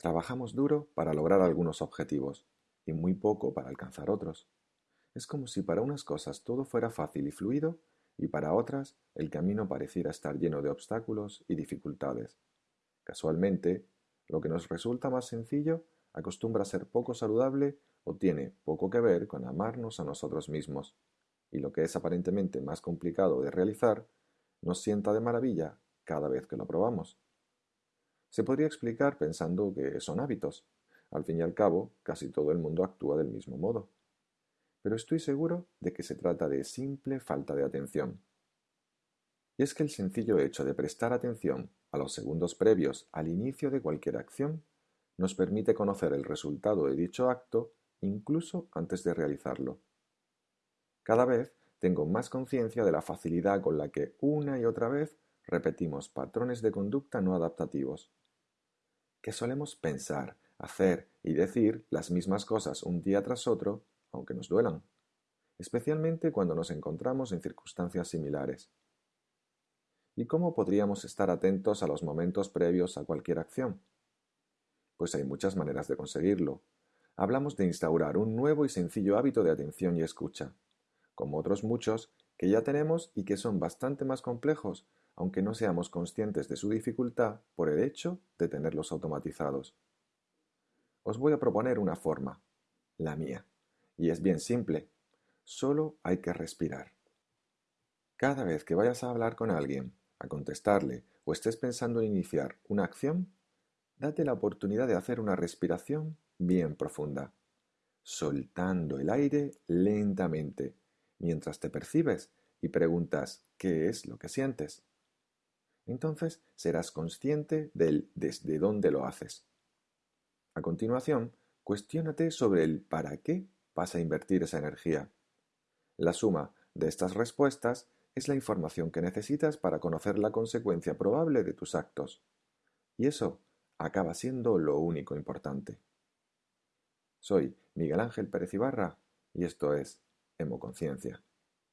Trabajamos duro para lograr algunos objetivos y muy poco para alcanzar otros. Es como si para unas cosas todo fuera fácil y fluido y para otras el camino pareciera estar lleno de obstáculos y dificultades. Casualmente, lo que nos resulta más sencillo acostumbra a ser poco saludable o tiene poco que ver con amarnos a nosotros mismos, y lo que es aparentemente más complicado de realizar nos sienta de maravilla cada vez que lo probamos. Se podría explicar pensando que son hábitos. Al fin y al cabo, casi todo el mundo actúa del mismo modo. Pero estoy seguro de que se trata de simple falta de atención. Y es que el sencillo hecho de prestar atención a los segundos previos al inicio de cualquier acción nos permite conocer el resultado de dicho acto incluso antes de realizarlo. Cada vez tengo más conciencia de la facilidad con la que una y otra vez repetimos patrones de conducta no adaptativos, que solemos pensar, hacer y decir las mismas cosas un día tras otro, aunque nos duelan, especialmente cuando nos encontramos en circunstancias similares. ¿Y cómo podríamos estar atentos a los momentos previos a cualquier acción? Pues hay muchas maneras de conseguirlo. Hablamos de instaurar un nuevo y sencillo hábito de atención y escucha, como otros muchos que ya tenemos y que son bastante más complejos, aunque no seamos conscientes de su dificultad por el hecho de tenerlos automatizados. Os voy a proponer una forma, la mía, y es bien simple, solo hay que respirar. Cada vez que vayas a hablar con alguien, a contestarle o estés pensando en iniciar una acción, date la oportunidad de hacer una respiración bien profunda, soltando el aire lentamente, mientras te percibes y preguntas ¿qué es lo que sientes? Entonces serás consciente del desde dónde lo haces. A continuación, cuestiónate sobre el para qué vas a invertir esa energía. La suma de estas respuestas es la información que necesitas para conocer la consecuencia probable de tus actos. Y eso acaba siendo lo único importante. Soy Miguel Ángel Pérez Ibarra y esto es Hemoconciencia.